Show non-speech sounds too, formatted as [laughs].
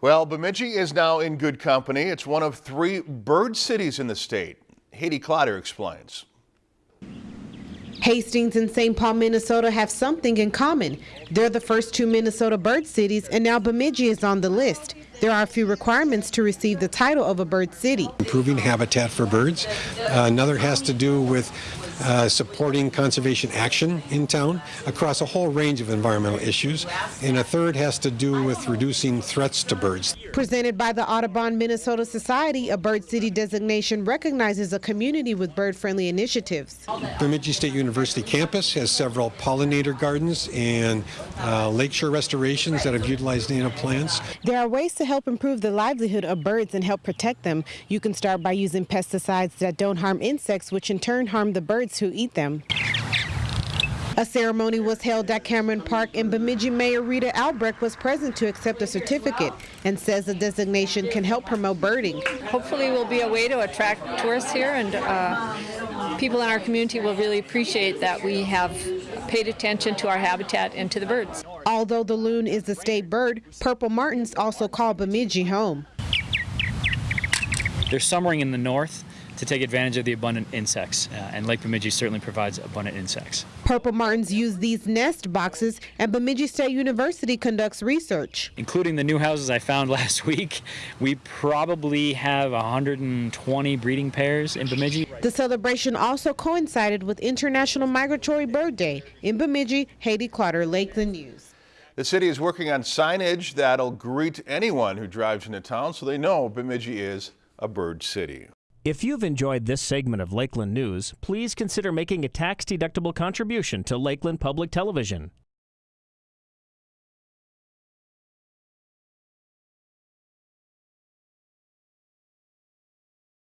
Well, Bemidji is now in good company. It's one of three bird cities in the state. Haiti Clotter explains. Hastings and St. Paul, Minnesota have something in common. They're the first two Minnesota bird cities, and now Bemidji is on the list. There are a few requirements to receive the title of a bird city. Improving habitat for birds. Uh, another has to do with uh, supporting conservation action in town across a whole range of environmental issues. And a third has to do with reducing threats to birds. Presented by the Audubon Minnesota Society, a bird city designation recognizes a community with bird-friendly initiatives. Bemidji State University campus has several pollinator gardens and uh, lakeshore restorations that have utilized native plants. There are ways to help improve the livelihood of birds and help protect them. You can start by using pesticides that don't harm insects, which in turn harm the birds who eat them. A ceremony was held at Cameron Park and Bemidji Mayor Rita Albrecht was present to accept a certificate and says the designation can help promote birding. Hopefully it will be a way to attract tourists here and uh, people in our community will really appreciate that we have paid attention to our habitat and to the birds. Although the loon is the state bird, purple martins also call Bemidji home. They're summering in the north to take advantage of the abundant insects, uh, and Lake Bemidji certainly provides abundant insects. Purple martins use these nest boxes, and Bemidji State University conducts research. Including the new houses I found [laughs] last week, we probably have 120 breeding pairs in Bemidji. The celebration also coincided with International Migratory Bird Day. In Bemidji, Haiti Clotter, Lakeland News. The city is working on signage that'll greet anyone who drives into town so they know Bemidji is a bird city. If you've enjoyed this segment of Lakeland News, please consider making a tax-deductible contribution to Lakeland Public Television.